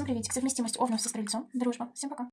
Всем приветик. Совместимость Овнов со Стрельцом. Дружба. Всем пока.